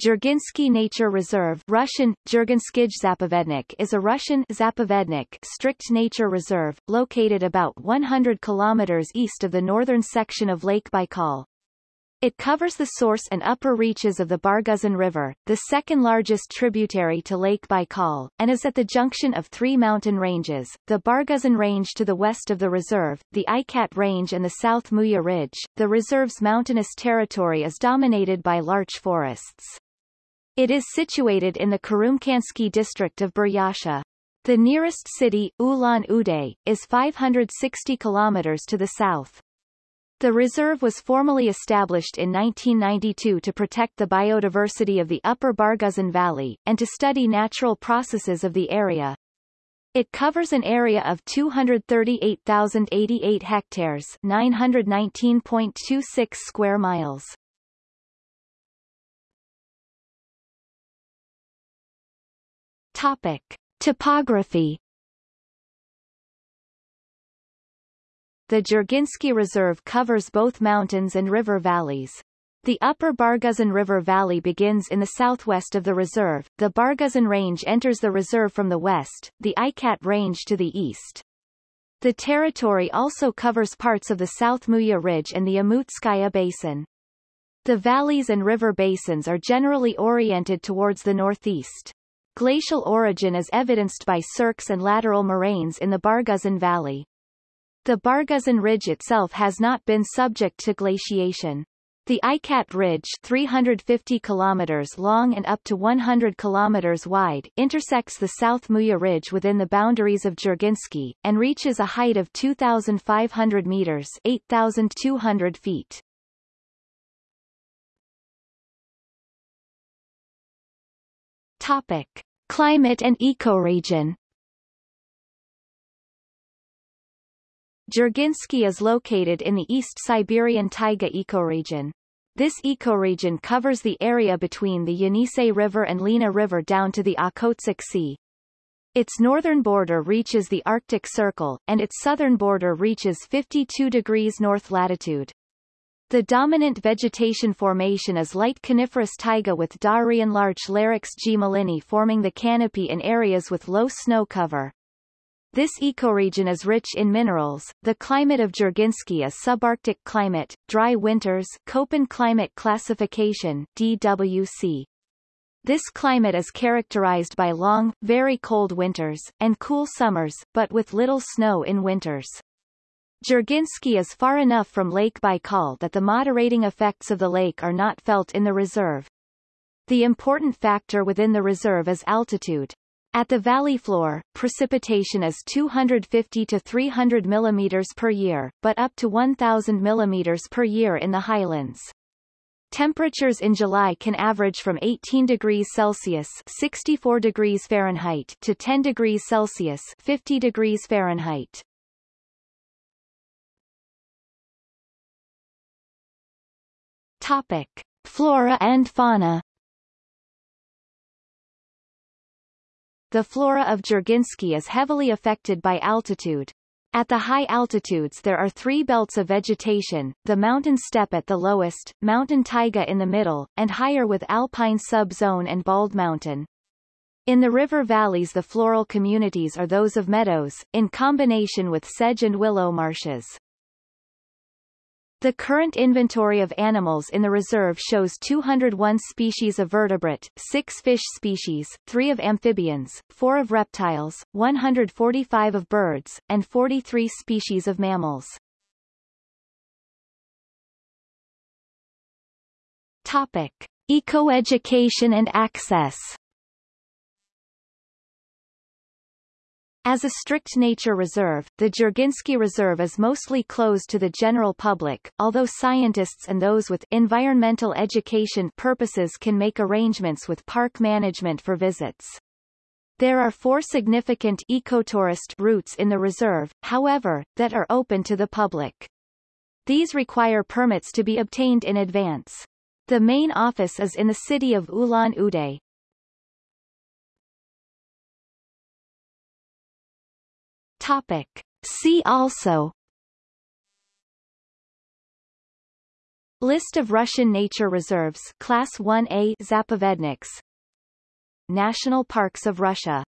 Dzherginsky Nature Reserve Russian, Zapovednik is a Russian Zapovednik strict nature reserve, located about 100 kilometers east of the northern section of Lake Baikal. It covers the source and upper reaches of the Barguzin River, the second largest tributary to Lake Baikal, and is at the junction of three mountain ranges, the Barguzin Range to the west of the reserve, the Ikat Range and the South Muya Ridge. The reserve's mountainous territory is dominated by larch forests. It is situated in the Kurumkansky district of Buryatia. The nearest city, Ulan-Ude, is 560 kilometers to the south. The reserve was formally established in 1992 to protect the biodiversity of the Upper Barguzin Valley, and to study natural processes of the area. It covers an area of 238,088 hectares 919.26 square miles. Topic. Topography The Dzherginsky Reserve covers both mountains and river valleys. The upper Barguzin River Valley begins in the southwest of the reserve, the Barguzin Range enters the reserve from the west, the Ikat Range to the east. The territory also covers parts of the South Muya Ridge and the Amutskaya Basin. The valleys and river basins are generally oriented towards the northeast. Glacial origin is evidenced by cirques and lateral moraines in the Barguzin Valley. The Barguzin Ridge itself has not been subject to glaciation. The Ikat Ridge 350 kilometers long and up to 100 kilometers wide intersects the South Muya Ridge within the boundaries of Dzherginsky, and reaches a height of 2,500 meters 8,200 feet. Topic. Climate and ecoregion Dzherginsky is located in the East Siberian taiga ecoregion. This ecoregion covers the area between the Yenisei River and Lena River down to the Okhotsk Sea. Its northern border reaches the Arctic Circle, and its southern border reaches 52 degrees north latitude. The dominant vegetation formation is light coniferous taiga with Daurian larch Larix gmelinii forming the canopy in areas with low snow cover. This ecoregion is rich in minerals. The climate of Dzherginsky is subarctic climate, dry winters Köppen climate classification DWC. This climate is characterized by long, very cold winters, and cool summers, but with little snow in winters. Dzherginsky is far enough from Lake Baikal that the moderating effects of the lake are not felt in the reserve. The important factor within the reserve is altitude. At the valley floor, precipitation is 250 to 300 mm per year, but up to 1,000 mm per year in the highlands. Temperatures in July can average from 18 degrees Celsius 64 degrees Fahrenheit to 10 degrees Celsius 50 degrees Fahrenheit. Topic. Flora and fauna The flora of Dzherginsky is heavily affected by altitude. At the high altitudes there are three belts of vegetation, the mountain steppe at the lowest, mountain taiga in the middle, and higher with alpine sub-zone and bald mountain. In the river valleys the floral communities are those of meadows, in combination with sedge and willow marshes. The current inventory of animals in the reserve shows 201 species of vertebrate, 6 fish species, 3 of amphibians, 4 of reptiles, 145 of birds, and 43 species of mammals. Topic. Ecoeducation and access As a strict nature reserve, the Dzherginsky Reserve is mostly closed to the general public, although scientists and those with environmental education purposes can make arrangements with park management for visits. There are four significant ecotourist routes in the reserve, however, that are open to the public. These require permits to be obtained in advance. The main office is in the city of Ulan-Ude, Topic. See also. List of Russian nature reserves Class 1A Zapovedniks. National Parks of Russia